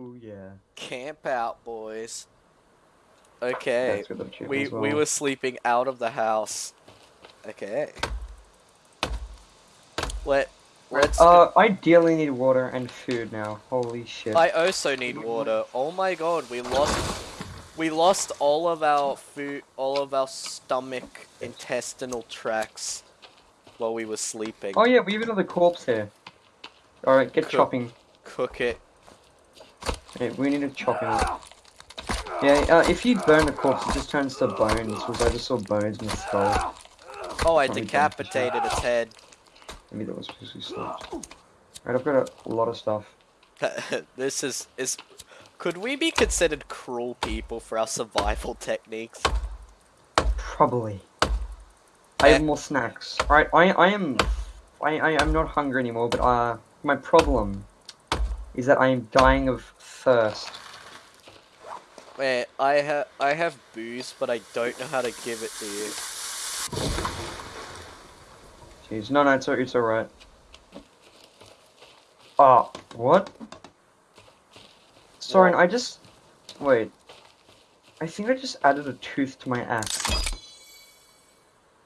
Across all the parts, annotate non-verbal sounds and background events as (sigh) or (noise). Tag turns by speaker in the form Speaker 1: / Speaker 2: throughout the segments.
Speaker 1: Oh yeah.
Speaker 2: Camp out, boys. Okay.
Speaker 1: That's with the
Speaker 2: We
Speaker 1: well.
Speaker 2: we were sleeping out of the house. Okay. Let let's.
Speaker 1: Uh, I ideally need water and food now. Holy shit.
Speaker 2: I also need water. Oh my god, we lost. We lost all of our food, all of our stomach intestinal tracts while we were sleeping.
Speaker 1: Oh yeah, we even have the corpse here. Alright, get
Speaker 2: Cool.
Speaker 1: chopping.
Speaker 2: Cook it.
Speaker 1: We need to chop him. Yeah, uh, if you burn the corpse, it just turns to bones, because I just saw bones in the skull.
Speaker 2: Oh, I
Speaker 1: Probably
Speaker 2: decapitated its head.
Speaker 1: Maybe that was supposed to be stopped. Right, I've got a lot of stuff. (laughs)
Speaker 2: this is is. Could we be considered cruel people for our survival techniques?
Speaker 1: Probably. I have more snacks. Alright, I, I am... I, I am not hungry anymore, but uh, my problem is that I am dying of thirst.
Speaker 2: Wait, I have I have booze, but I don't know how to give it to you.
Speaker 1: Jeez, no, no, it's, it's alright. Ah, what? Soren,
Speaker 2: What?
Speaker 1: I just... Wait. I think I just added a tooth to my axe.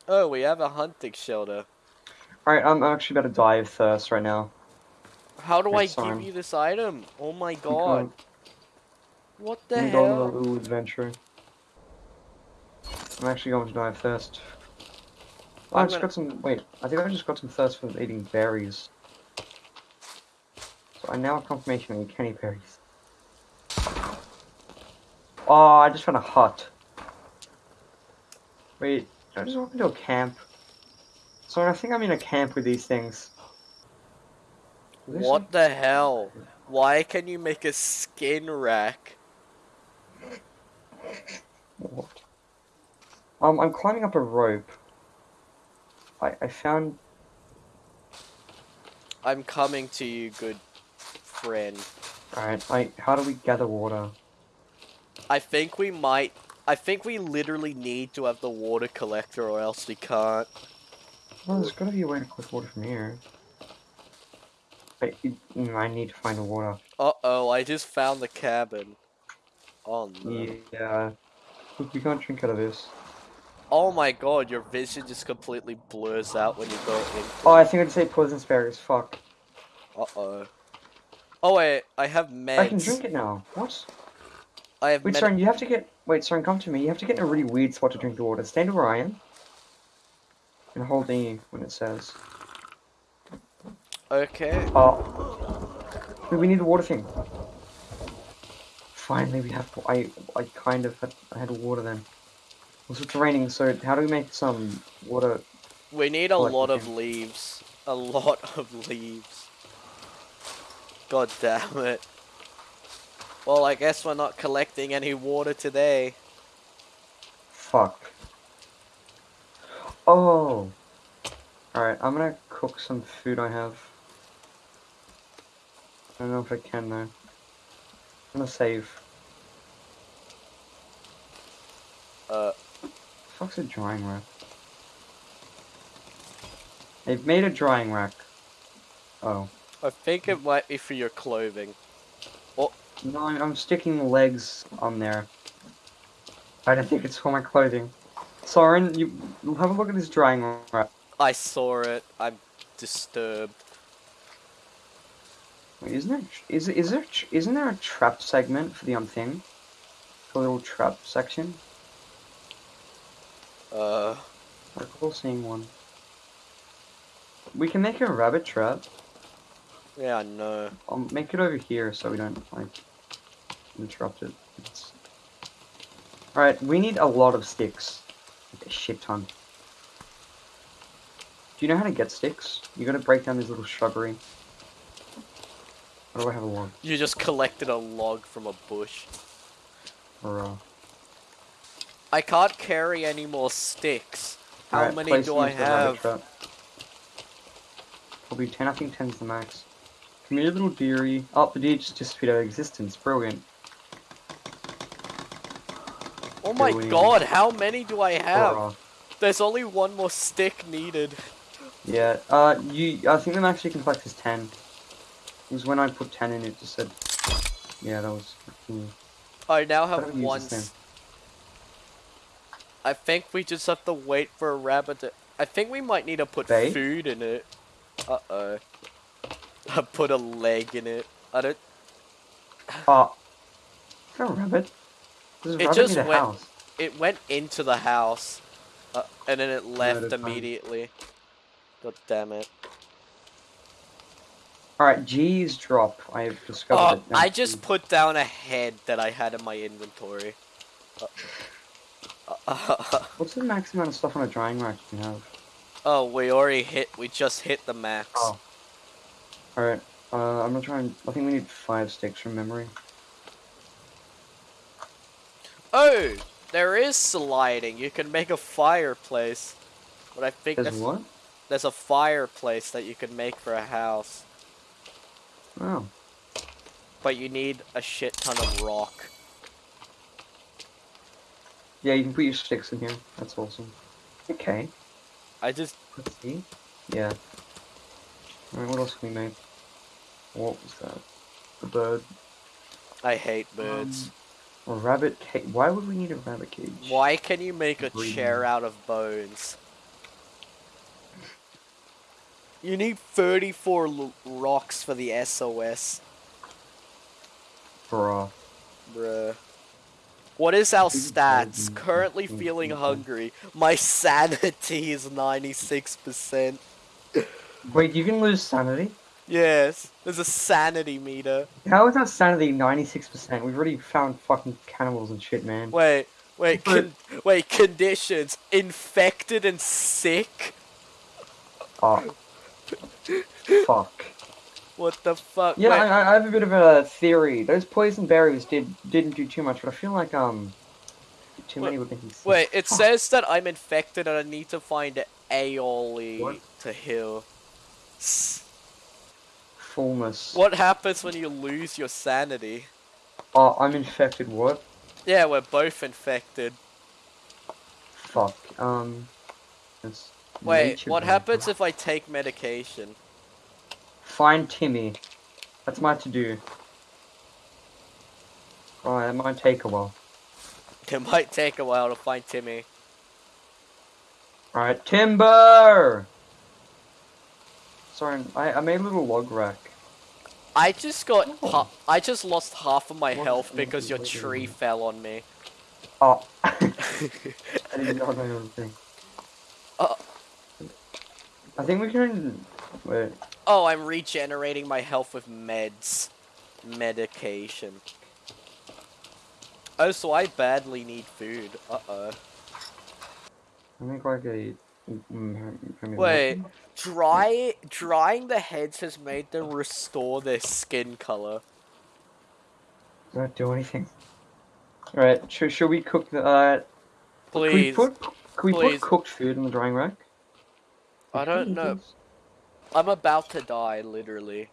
Speaker 2: Oh, we have a hunting shelter.
Speaker 1: Alright, I'm actually about to die of thirst right now.
Speaker 2: How do I give you this item? Oh my god. What the
Speaker 1: you go on a
Speaker 2: hell?
Speaker 1: little adventure. I'm actually going to die of thirst. Oh, I
Speaker 2: I'm
Speaker 1: just got some. Wait, I think I just got some thirst from eating berries. So I now have confirmation I eat candy berries. Oh, I just found a hut. Wait, did I just walk into a camp? So I think I'm in a camp with these things.
Speaker 2: What the hell? Why can you make a skin rack?
Speaker 1: What? Um, I'm climbing up a rope. I I found.
Speaker 2: I'm coming to you, good friend.
Speaker 1: Alright, I. How do we gather water?
Speaker 2: I think we might. I think we literally need to have the water collector, or else we can't.
Speaker 1: Well, there's gotta be a way to collect water from here. I, I need to find the water.
Speaker 2: Uh oh, I just found the cabin. Oh no.
Speaker 1: Yeah. Look, we can't drink out of this.
Speaker 2: Oh my god, your vision just completely blurs out when you go in.
Speaker 1: Oh, I think I'd say poison berries. Fuck.
Speaker 2: Uh oh. Oh wait, I have meds.
Speaker 1: I can drink it now. What?
Speaker 2: I have
Speaker 1: Wait, Soren, you have to get. Wait, Soren, come to me. You have to get in a really weird spot to drink the water. Stand where I am. And hold E when it says.
Speaker 2: Okay.
Speaker 1: Oh. Wait, we need the water thing. Finally, we have. I I kind of had, I had water then. Also, it's raining, so how do we make some water?
Speaker 2: We need a lot of
Speaker 1: thing.
Speaker 2: leaves. A lot (laughs) of leaves. God damn it. Well, I guess we're not collecting any water today.
Speaker 1: Fuck. Oh. Alright, I'm gonna cook some food I have. I don't know if I can though. I'm gonna save.
Speaker 2: Uh,
Speaker 1: fuck's a drying rack? They've made a drying rack. Oh.
Speaker 2: I think it might be for your clothing.
Speaker 1: What No, I'm I'm sticking legs on there. I don't think it's for my clothing. Soren, you have a look at this drying rack.
Speaker 2: I saw it. I'm disturbed.
Speaker 1: Wait, isn't there is is there isn't there a trap segment for the um thing? A little trap section.
Speaker 2: Uh,
Speaker 1: I recall seeing one. We can make a rabbit trap.
Speaker 2: yeah, I know.
Speaker 1: I'll make it over here so we don't like interrupt it. It's... All right, we need a lot of sticks, like a shit ton. Do you know how to get sticks? You gotta break down this little shrubbery. Or do I have a log?
Speaker 2: You just collected a log from a bush.
Speaker 1: Or uh,
Speaker 2: I can't carry any more sticks. How
Speaker 1: Alright,
Speaker 2: many do I
Speaker 1: into the rabbit
Speaker 2: have?
Speaker 1: Probably 10, I think 10's the max. Here, little dearie. Oh, the deer just disappeared out of existence. Brilliant.
Speaker 2: Oh my god, how many do I have?
Speaker 1: Hurrah.
Speaker 2: There's only one more stick needed.
Speaker 1: Yeah, uh, you, I think the max you can collect is 10. Because when I put 10 in, it just said Yeah, that was.
Speaker 2: I now have one.
Speaker 1: this thing?
Speaker 2: s- I think we just have to wait for a rabbit to. I think we might need to put
Speaker 1: Bait?
Speaker 2: food in it. Uh oh. (laughs) I put a leg in it. I don't.
Speaker 1: Oh. Is that a rabbit? There's a
Speaker 2: It
Speaker 1: rabbit
Speaker 2: just
Speaker 1: in the
Speaker 2: went-
Speaker 1: house.
Speaker 2: It went into the house, uh, and then it left immediately. God damn it!
Speaker 1: Alright, G's drop. I've discovered
Speaker 2: Oh,
Speaker 1: it. now.
Speaker 2: I just put down a head that I had in my inventory. Uh, (laughs)
Speaker 1: What's the max amount of stuff on a drying rack you can have?
Speaker 2: oh, we already hit. We just hit the max.
Speaker 1: Oh. Alright, uh, I'm gonna try and. I think we need five sticks from memory.
Speaker 2: Oh, there is sliding. You can make a fireplace. But I think
Speaker 1: There's
Speaker 2: that's,
Speaker 1: what?
Speaker 2: there's a fireplace that you can make for a house.
Speaker 1: Oh.
Speaker 2: But you need a shit ton of rock.
Speaker 1: Yeah, you can put your sticks in here. That's awesome. Okay.
Speaker 2: I just
Speaker 1: Let's see. Yeah. Alright, what else can we make? What was that? A bird.
Speaker 2: I hate birds.
Speaker 1: Um, a rabbit cage. Why would we need a rabbit cage?
Speaker 2: Why can you make a
Speaker 1: Breathing.
Speaker 2: chair out of bones? You need 34 l- rocks for the SOS,
Speaker 1: Bruh.
Speaker 2: bruh. What is our stats? Currently feeling hungry. My sanity is 96%.
Speaker 1: Wait, you can lose sanity?
Speaker 2: Yes, there's a sanity meter.
Speaker 1: How is our sanity 96%? We've already found fucking cannibals and shit, man.
Speaker 2: Wait, wait, con- wait, conditions. Infected and sick?
Speaker 1: Oh. Fuck.
Speaker 2: What the fuck?
Speaker 1: Yeah, I, I have a bit of a theory. Those poison berries did didn't do too much, but I feel like um too many were sick.
Speaker 2: Wait, it
Speaker 1: Fuck.
Speaker 2: says that I'm infected and I need to find aioli
Speaker 1: What?
Speaker 2: to heal. S-
Speaker 1: fullness.
Speaker 2: What happens when you lose your sanity?
Speaker 1: Oh, I'm infected. What?
Speaker 2: Yeah, we're both infected.
Speaker 1: Fuck. Um. it's
Speaker 2: Wait, what happens if I take medication?
Speaker 1: Find Timmy. That's my to do. Alright, that might take a while.
Speaker 2: It might take a while to find Timmy.
Speaker 1: Alright, timber! Sorry, I, I made a little log rack.
Speaker 2: I just got
Speaker 1: Oh.
Speaker 2: I just lost half of my
Speaker 1: What
Speaker 2: health because your tree fell on me.
Speaker 1: Oh. (laughs) (laughs) I didn't know my own thing.
Speaker 2: Uh.
Speaker 1: I think we can. Wait.
Speaker 2: oh, I'm regenerating my health with meds. Medication. Oh, so I badly need food. Uh-oh.
Speaker 1: I think like a.
Speaker 2: Wait. Dry drying the heads has made them restore their skin color.
Speaker 1: Does that do anything? Alright, should, should we cook the. Uh, Can we
Speaker 2: Please.
Speaker 1: put, can we
Speaker 2: please.
Speaker 1: put cooked food in the drying rack?
Speaker 2: I don't know. I'm about to die, literally.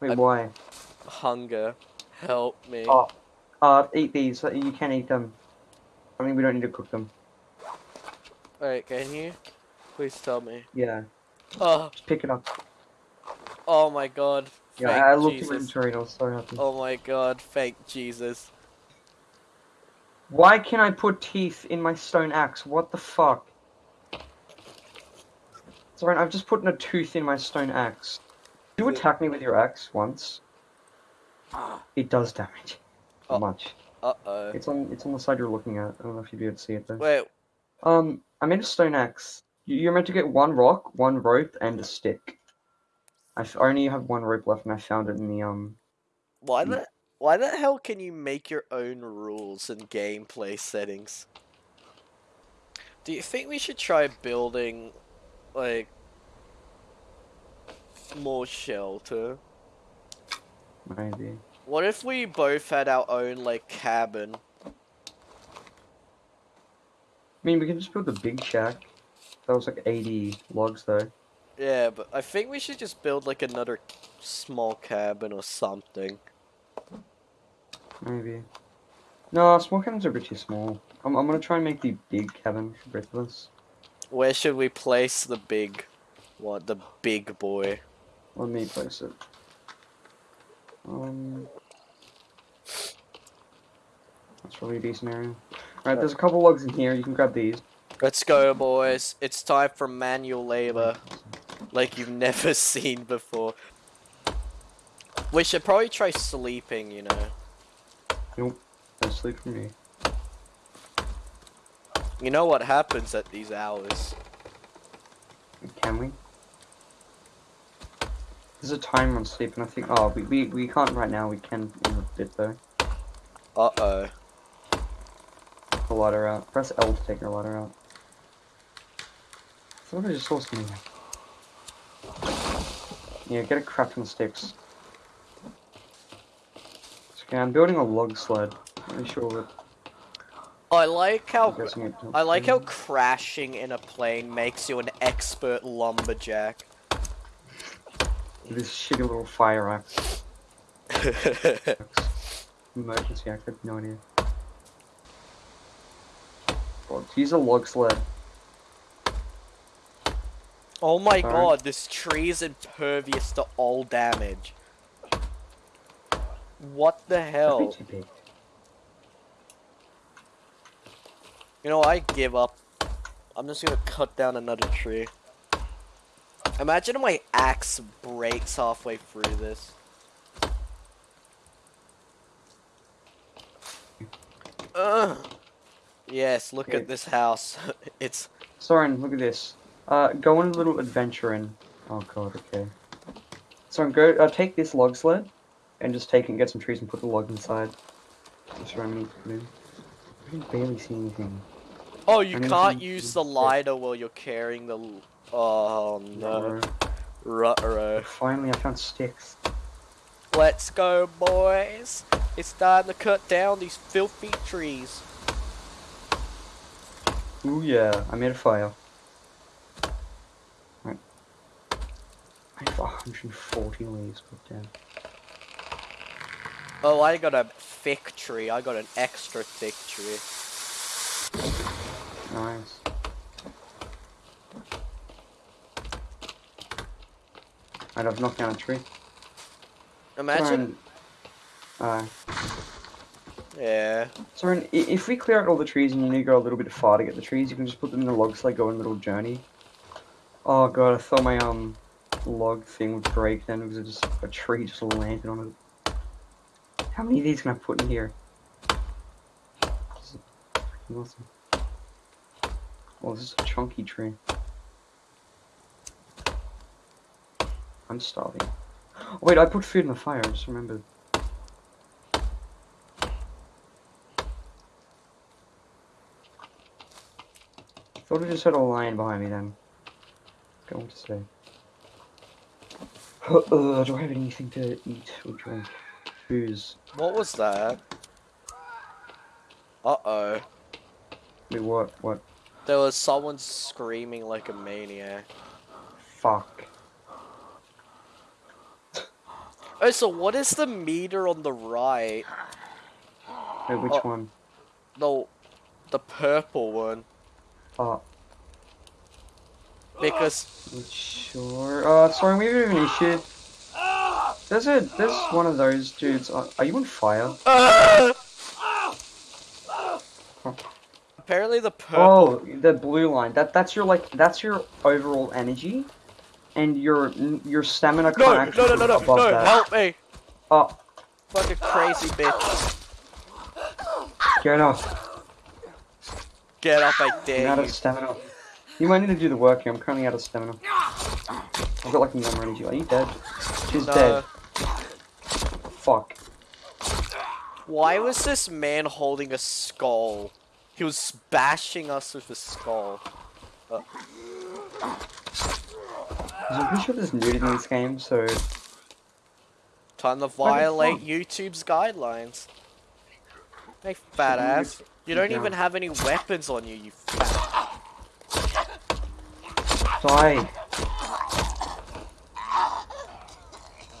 Speaker 1: Wait,
Speaker 2: I'm-
Speaker 1: why?
Speaker 2: Hunger. Help me.
Speaker 1: Oh, uh, eat these. You can eat them. I mean, we don't need to cook them.
Speaker 2: Wait, can you? Please tell me.
Speaker 1: Yeah,
Speaker 2: Oh,
Speaker 1: just pick it up.
Speaker 2: oh my god.
Speaker 1: Yeah,
Speaker 2: Thank
Speaker 1: I looked at my
Speaker 2: Jesus.
Speaker 1: inventory and I was so happy.
Speaker 2: Oh my god, thank Jesus.
Speaker 1: Why can I put teeth in my stone axe? What the fuck? Sorry, I've just put a tooth in my stone axe. Did you attack me with your axe once? (gasps) It does damage.
Speaker 2: Oh.
Speaker 1: much?
Speaker 2: Uh-oh.
Speaker 1: It's on. It's on the side you're looking at. I don't know if you'd be able to see it though.
Speaker 2: Wait,
Speaker 1: Um, I made a stone axe. You- You're meant to get one rock, one rope, and a stick. I f- only have one rope left, and I found it in the um.
Speaker 2: why the why the hell can you make your own rules and gameplay settings? Do you think we should try building like more shelter?
Speaker 1: Maybe.
Speaker 2: What if we both had our own like cabin?
Speaker 1: I mean, we can just build a big shack. That was like 80 logs though.
Speaker 2: Yeah, but I think we should just build like another small cabin or something.
Speaker 1: Maybe. No, small cabins are a bit too small. I'm, I'm gonna try and make the big cabin for both of us.
Speaker 2: Where should we place the big what the big boy?
Speaker 1: Let me place it. Um. It's really a decent area. Alright, there's a couple logs in here. You can grab these.
Speaker 2: Let's go, boys. It's time for manual labor, like you've never (laughs) seen before. We should probably try sleeping, you know.
Speaker 1: Nope. No sleep for me.
Speaker 2: You know what happens at these hours.
Speaker 1: Can we? There's a time on sleep, and I think. Oh, we, we, we can't right now. We can in a bit, though.
Speaker 2: Uh-oh.
Speaker 1: The ladder out. Press L to take your ladder out. I thought I just saw something. Yeah, get a crafting sticks. Okay, I'm building a log sled. Pretty sure that.
Speaker 2: I like how
Speaker 1: I'm guessing it
Speaker 2: I like how crashing in a plane makes you an expert lumberjack.
Speaker 1: This shitty little fire axe. (laughs) Emergency axe, no idea. God, use a log sled.
Speaker 2: oh my
Speaker 1: Sorry.
Speaker 2: god, this tree is impervious to all damage. What the hell?
Speaker 1: too big.
Speaker 2: You know, I give up. I'm just gonna cut down another tree. Imagine my axe breaks halfway through this. Ugh. Yes, look at this house. (laughs) it's
Speaker 1: Soren, look at this. Uh, go on a little adventure in. Oh god, okay. Soren, go, uh, take this log sled, and just take it and get some trees and put the log inside. That's what I need to do. I can barely see anything.
Speaker 2: Oh, you
Speaker 1: need
Speaker 2: can't use the lighter while you're carrying the. Oh no, ruh
Speaker 1: Finally, I found sticks.
Speaker 2: Let's go, boys. It's time to cut down these filthy trees.
Speaker 1: Ooh yeah, I made a fire. Right. I have 140 leaves put down.
Speaker 2: Oh, I got a thick tree. I got an extra thick tree.
Speaker 1: Nice. Right, I've knocked down a tree.
Speaker 2: Imagine.
Speaker 1: Uh,
Speaker 2: Yeah.
Speaker 1: I- if we clear out all the trees and you need to go a little bit far to get the trees, you can just put them in the log sled, go on a little journey. Oh god, I thought my um log thing would break then because just a tree just landed on it. How many of these can I put in here? This is awesome. Oh, this is a chunky tree. I'm starving. Oh, wait, I put food in the fire, I just remembered. Thought I just had a lion behind me then. Go on to say. Uh, do I have anything to eat or drink? Booze.
Speaker 2: What was that? Uh oh.
Speaker 1: Wait, what? What?
Speaker 2: There was someone screaming like a maniac.
Speaker 1: Fuck. (laughs)
Speaker 2: Oh, so what is the meter on the right?
Speaker 1: Wait, which
Speaker 2: Oh.
Speaker 1: one?
Speaker 2: The, the purple one.
Speaker 1: Oh,
Speaker 2: Because
Speaker 1: sure. Uh, sorry, we have an issue. There's a, there's one of those dudes. Uh, are you on fire? (laughs)
Speaker 2: apparently the purple.
Speaker 1: Oh, the blue line. That that's your like that's your overall energy, and your your stamina can't
Speaker 2: no, no, no, no, no, no!
Speaker 1: that.
Speaker 2: Help me!
Speaker 1: Oh,
Speaker 2: Fucking crazy bitch!
Speaker 1: get off.
Speaker 2: Get up, I
Speaker 1: I'm
Speaker 2: dare
Speaker 1: out
Speaker 2: you.
Speaker 1: of stamina. You might need to do the work here. I'm currently out of stamina. I've got like no more energy. Are you dead? She's
Speaker 2: No.
Speaker 1: dead. Fuck.
Speaker 2: Why was this man holding a skull? He was bashing us with a skull.
Speaker 1: 'Cause I'm pretty sure there's nudity in this game, so
Speaker 2: Time to violate? YouTube's guidelines. Hey, fat ass. You don't even have any weapons on you, you fat.
Speaker 1: die.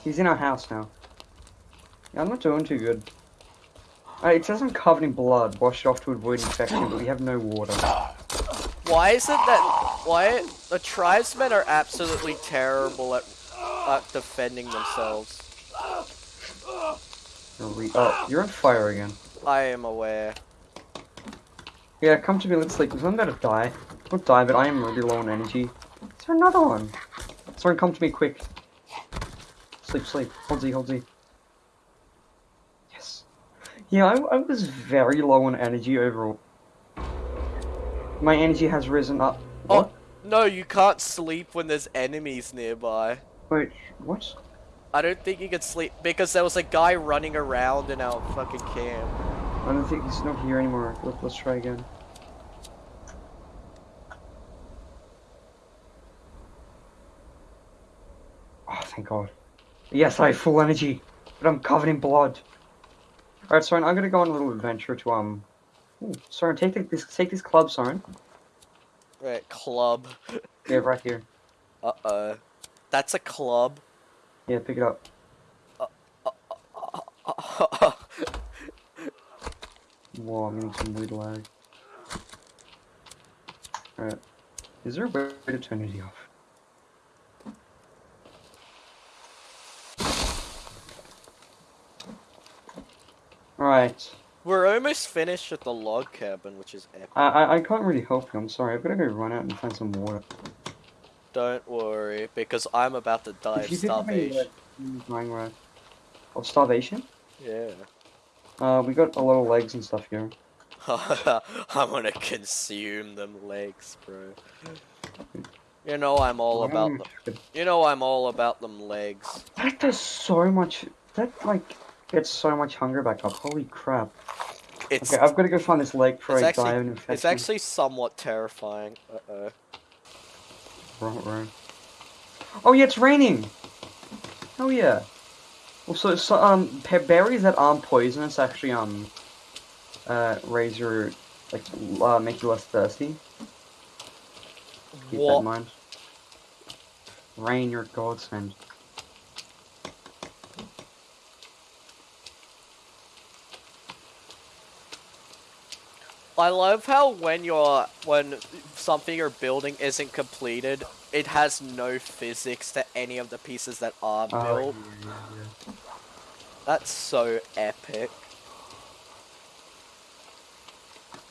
Speaker 1: He's in our house now. Yeah, I'm not doing too good. Uh, it says I'm covered in blood. Wash it off to avoid infection, but we have no water.
Speaker 2: Why is it that why the tribesmen are absolutely terrible at at defending themselves?
Speaker 1: Re- oh, you're on fire again.
Speaker 2: I am aware.
Speaker 1: Yeah, come to me, let's sleep, because I'm about to die. Don't die, but I am really low on energy. Is there another one? Someone come to me quick. Sleep, sleep. Hold Z, hold Z. Yeah, I, I was very low on energy overall. My energy has risen up.
Speaker 2: Oh.
Speaker 1: What?
Speaker 2: No, you can't sleep when there's enemies nearby.
Speaker 1: Wait, what?
Speaker 2: I don't think you can sleep because there was a guy running around in our fucking camp.
Speaker 1: I don't think he's not here anymore. Let, let's try again. Oh, thank God. Yes, I have full energy, but I'm covered in blood. Alright, Soren, I'm gonna go on a little adventure to, um... Ooh, Soren, take the, this, take this club, Soren.
Speaker 2: Right, club.
Speaker 1: Yeah, right here.
Speaker 2: Uh oh. That's a club.
Speaker 1: Yeah, pick it up. (laughs) Whoa, I'm getting some weird lag. Alright. Is there a way to turn it off? Alright.
Speaker 2: We're almost finished at the log cabin, which is epic.
Speaker 1: I, I I can't really help you, I'm sorry. I've gotta go run out and find some water.
Speaker 2: Don't worry, because I'm about to die of
Speaker 1: If of me,
Speaker 2: starvation.
Speaker 1: right. Of starvation?
Speaker 2: Yeah.
Speaker 1: Uh, we got a lot of legs and stuff here. (laughs)
Speaker 2: I'm gonna consume them legs, bro. You know I'm all about them. You know I'm all about them legs.
Speaker 1: That does so much. That like gets so much hunger back up. Holy crap!
Speaker 2: It's
Speaker 1: Okay, I've got to go find this lake before
Speaker 2: It's
Speaker 1: I
Speaker 2: actually-
Speaker 1: an infection.
Speaker 2: it's actually somewhat terrifying. Uh oh.
Speaker 1: Right, right. Oh yeah, it's raining. Oh yeah. Well, so, um, pe- berries that aren't poisonous actually um, uh, raise your like uh, make you less thirsty. Keep that in mind. Rain, your godsend.
Speaker 2: I love how when you're when something you're building isn't completed, it has no physics to any of the pieces that are
Speaker 1: Oh,
Speaker 2: built.
Speaker 1: yeah, yeah.
Speaker 2: That's so epic.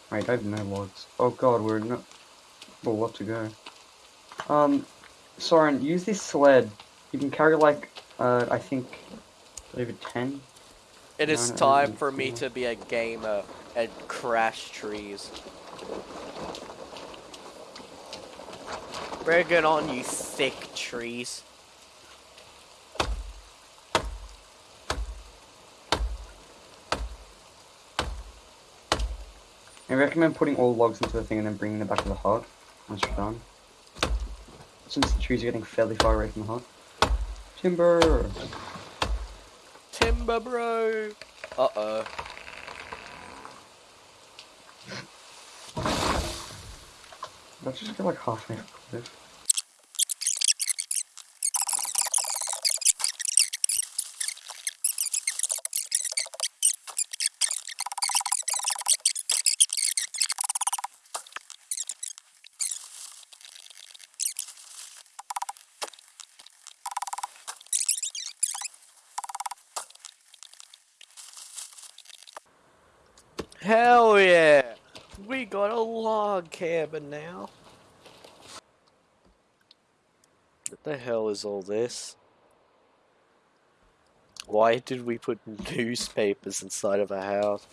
Speaker 1: Right, I have no logs. Oh god, we're not. Well, what to go? Um, Soren, use this sled. You can carry like, uh, I think, over ten.
Speaker 2: It is time for me to be a gamer and crash trees. Bring it on, you thick trees.
Speaker 1: I recommend putting all logs into the thing and then bringing them back to the hut once you're done. Since the trees are getting fairly far away from the hut. Timber!
Speaker 2: Timber bro. Uh oh.
Speaker 1: Let's just get like halfway up the
Speaker 2: Hell yeah! We got a log cabin now. What the hell is all this? Why did we put (laughs) newspapers inside of a house?